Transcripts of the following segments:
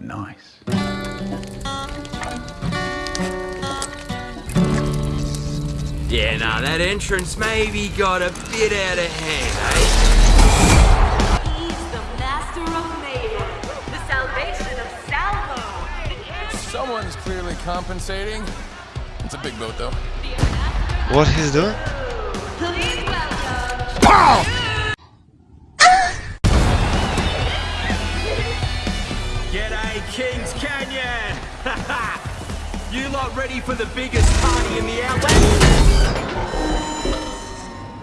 Nice. Yeah, nah, that entrance maybe got a bit out of hand, eh? He's the master of mayhem, the salvation of Salvo. Someone's clearly compensating. It's a big boat, though. What he's doing? Please Kings Canyon! you lot ready for the biggest party in the Outlands?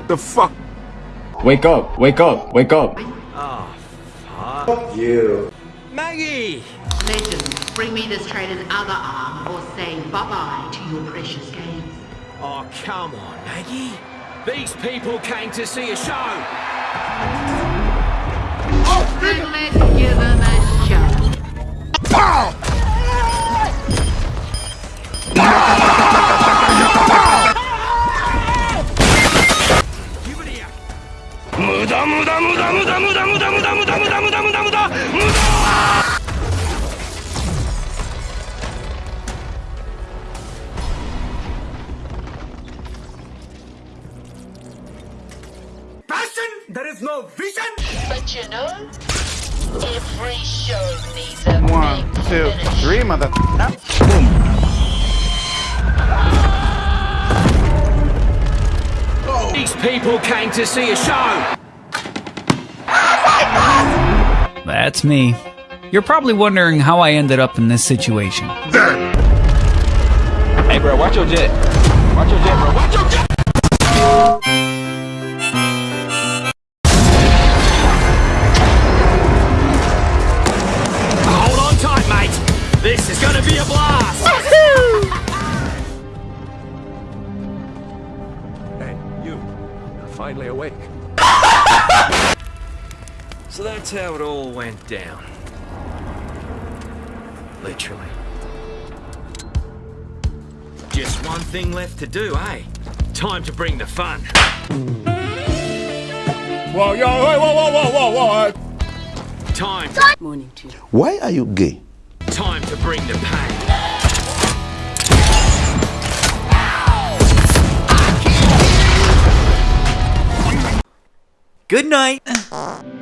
The fuck? Wake up, wake up, wake up. Oh fuck you. Maggie! Legends, bring me this traitor's other arm or say bye-bye to your precious games. Oh, come on, Maggie. These people came to see a show. Then let's give them a There is no vision! But you know, every show needs a One, big two, finish. three, mother. These people came to see a show. That's me. You're probably wondering how I ended up in this situation. Hey, bro, watch your jet. Watch your jet, bro. Watch your jet. Mate. This is gonna be a blast. Hey, you. You're finally awake. So that's how it all went down. Literally. Just one thing left to do, eh? Time to bring the fun. Whoa, yo, whoa, whoa, whoa, whoa, whoa, whoa. Time, Morning to you. Why are you gay? Time to bring the pain. Good night.